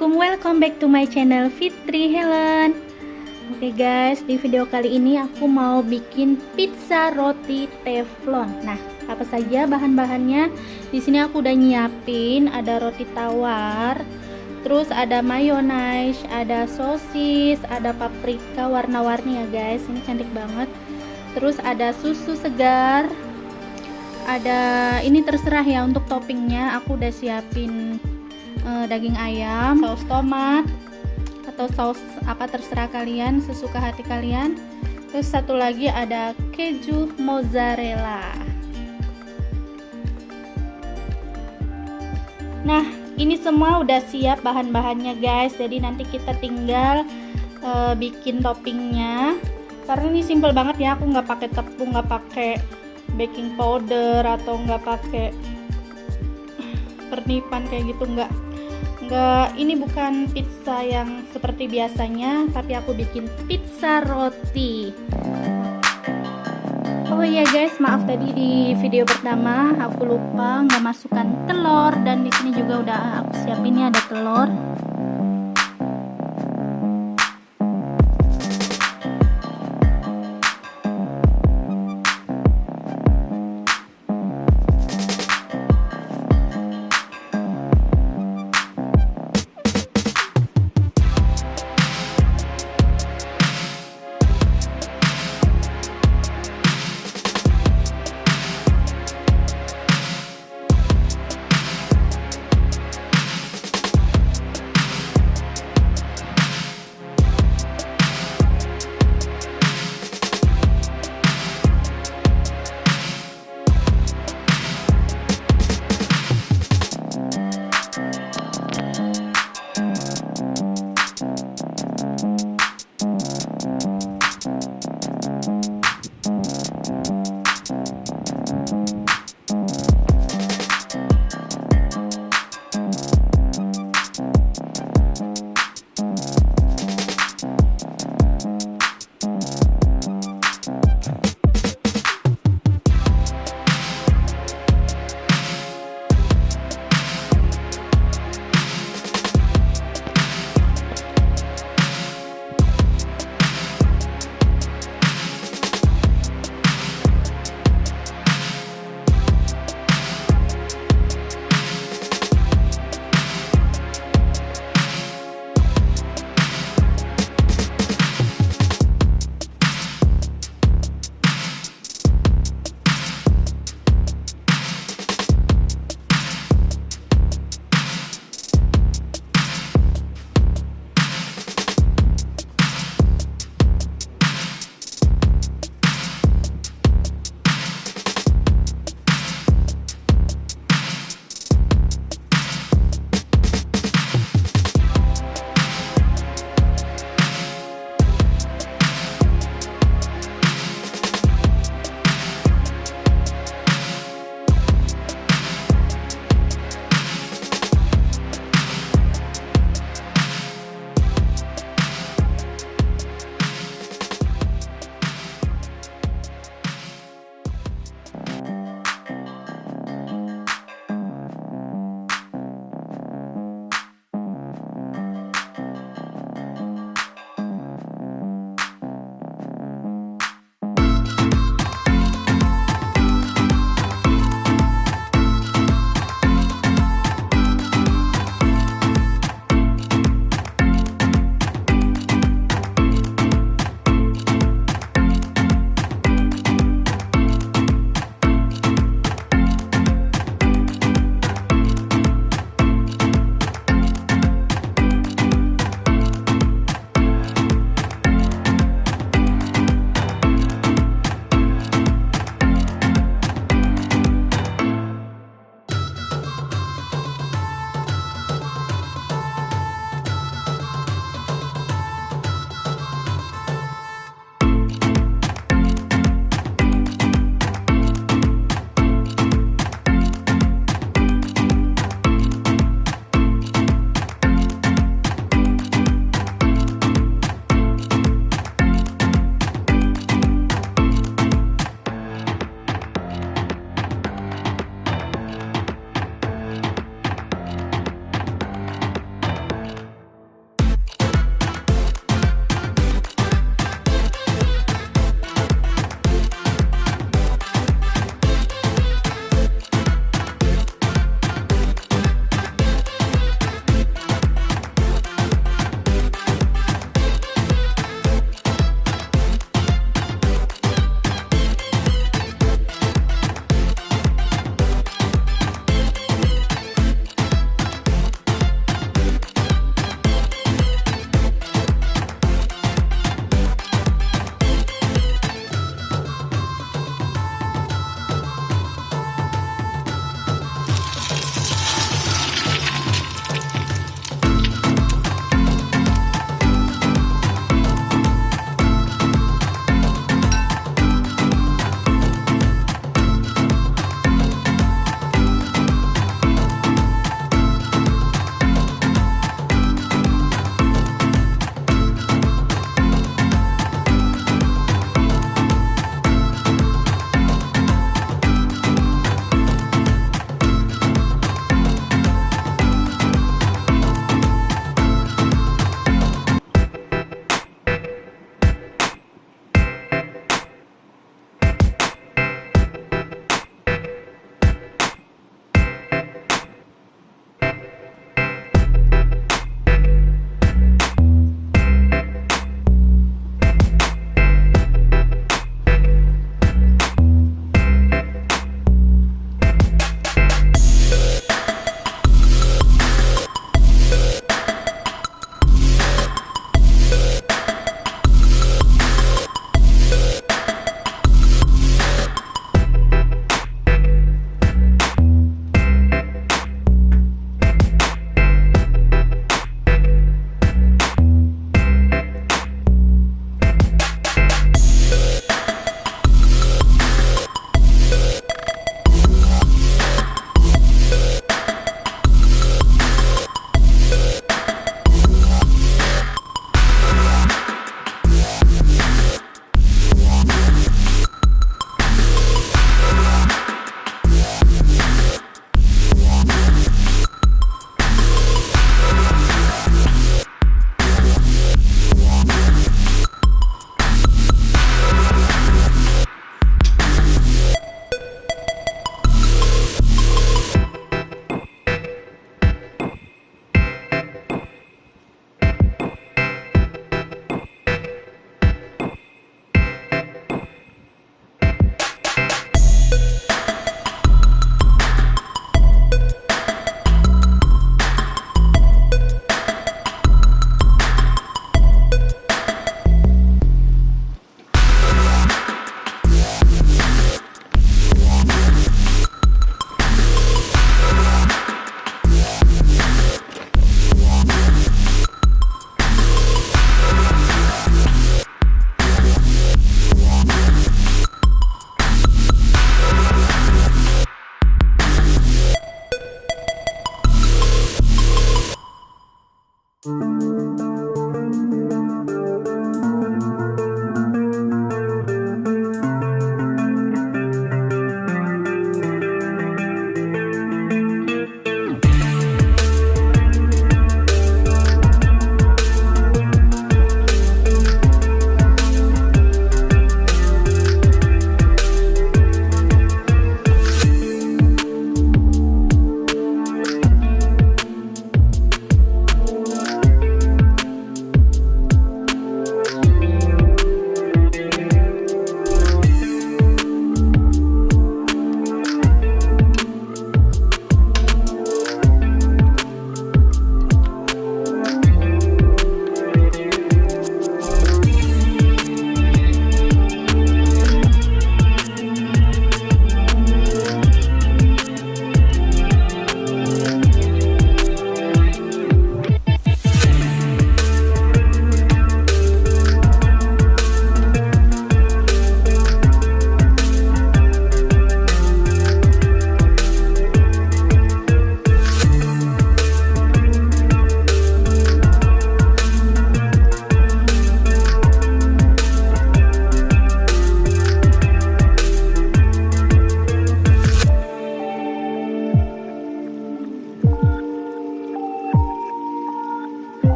Assalamualaikum welcome back to my channel Fitri Helen. Oke okay guys di video kali ini aku mau bikin pizza roti teflon. Nah apa saja bahan-bahannya? Di sini aku udah nyiapin ada roti tawar terus ada mayonnaise ada sosis ada paprika warna-warni ya guys. Ini cantik banget. Terus ada susu segar ada ini terserah ya untuk toppingnya. Aku udah siapin uh, daging ayam saus tomat atau saus apa terserah kalian sesuka hati kalian. Terus satu lagi ada keju mozzarella. Nah ini semua udah siap bahan-bahannya guys. Jadi nanti kita tinggal uh, bikin toppingnya. Karena ini simple banget ya aku nggak pakai tepung nggak pakai baking powder atau nggak pakai pernipan kayak gitu nggak enggak ini bukan pizza yang seperti biasanya tapi aku bikin pizza roti. Oh iya guys maaf tadi di video pertama aku lupa nggak masukkan telur dan di sini juga udah aku siapinnya ada telur